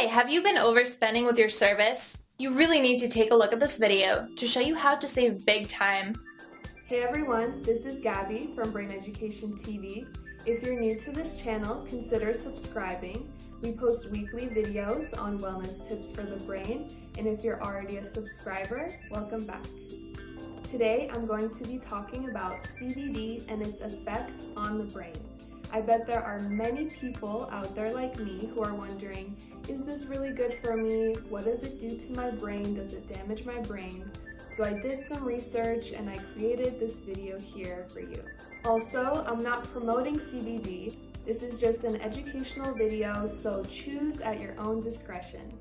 Hey, have you been overspending with your service? You really need to take a look at this video to show you how to save big time. Hey everyone, this is Gabby from Brain Education TV. If you're new to this channel, consider subscribing. We post weekly videos on wellness tips for the brain, and if you're already a subscriber, welcome back. Today, I'm going to be talking about CBD and its effects on the brain. I bet there are many people out there like me who are wondering, is this really good for me? What does it do to my brain? Does it damage my brain? So I did some research and I created this video here for you. Also, I'm not promoting CBD. This is just an educational video, so choose at your own discretion.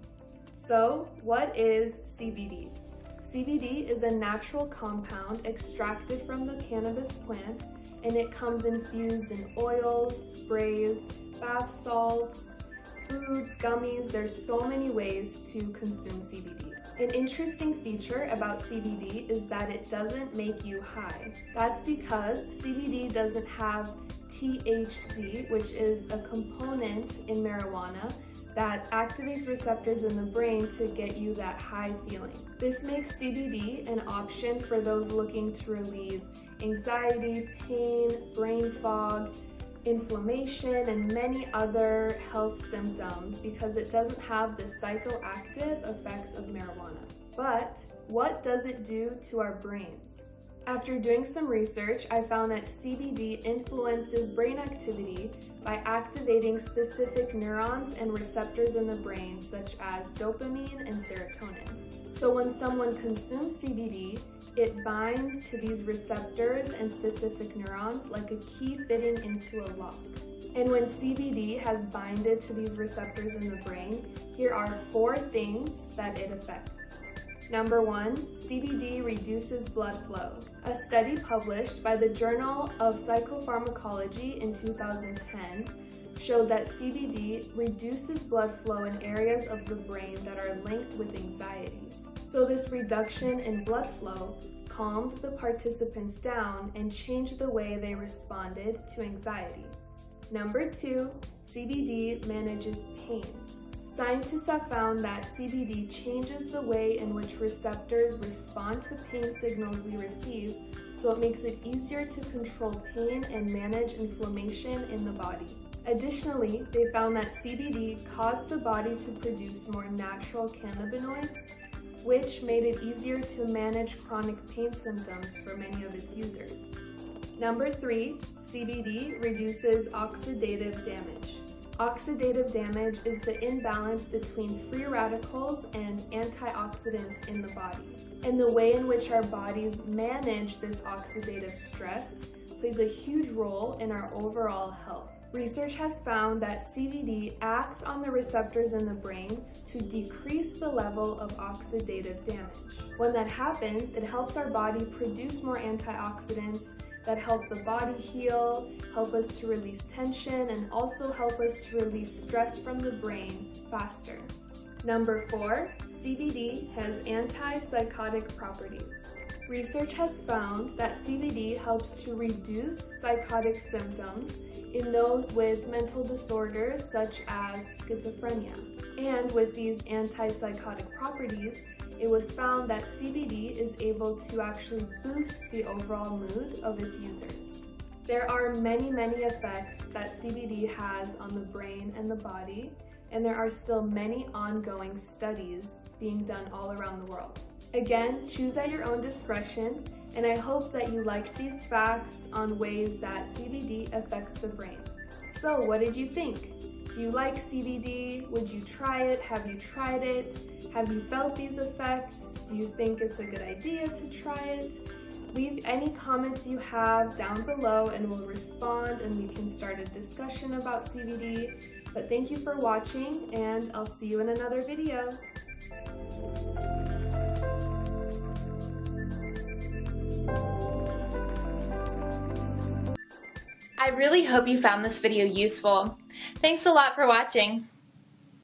So, what is CBD? CBD is a natural compound extracted from the cannabis plant and it comes infused in oils, sprays, bath salts, foods, gummies. There's so many ways to consume CBD. An interesting feature about CBD is that it doesn't make you high. That's because CBD doesn't have THC, which is a component in marijuana that activates receptors in the brain to get you that high feeling. This makes CBD an option for those looking to relieve anxiety, pain, brain fog, inflammation, and many other health symptoms because it doesn't have the psychoactive effects of marijuana. But what does it do to our brains? After doing some research, I found that CBD influences brain activity by activating specific neurons and receptors in the brain, such as dopamine and serotonin. So when someone consumes CBD, it binds to these receptors and specific neurons like a key fitting into a lock. And when CBD has binded to these receptors in the brain, here are four things that it affects. Number one, CBD reduces blood flow. A study published by the Journal of Psychopharmacology in 2010 showed that CBD reduces blood flow in areas of the brain that are linked with anxiety. So this reduction in blood flow calmed the participants down and changed the way they responded to anxiety. Number two, CBD manages pain. Scientists have found that CBD changes the way in which receptors respond to pain signals we receive, so it makes it easier to control pain and manage inflammation in the body. Additionally, they found that CBD caused the body to produce more natural cannabinoids, which made it easier to manage chronic pain symptoms for many of its users. Number three, CBD reduces oxidative damage. Oxidative damage is the imbalance between free radicals and antioxidants in the body. And the way in which our bodies manage this oxidative stress plays a huge role in our overall health. Research has found that CBD acts on the receptors in the brain to decrease the level of oxidative damage. When that happens, it helps our body produce more antioxidants that help the body heal, help us to release tension, and also help us to release stress from the brain faster. Number four, CBD has antipsychotic properties. Research has found that CBD helps to reduce psychotic symptoms in those with mental disorders such as schizophrenia. And with these antipsychotic properties, it was found that CBD is able to actually boost the overall mood of its users. There are many, many effects that CBD has on the brain and the body, and there are still many ongoing studies being done all around the world. Again, choose at your own discretion, and I hope that you liked these facts on ways that CBD affects the brain. So what did you think? Do you like CBD? Would you try it? Have you tried it? Have you felt these effects? Do you think it's a good idea to try it? Leave any comments you have down below and we'll respond and we can start a discussion about CBD. But thank you for watching and I'll see you in another video. I really hope you found this video useful. Thanks a lot for watching.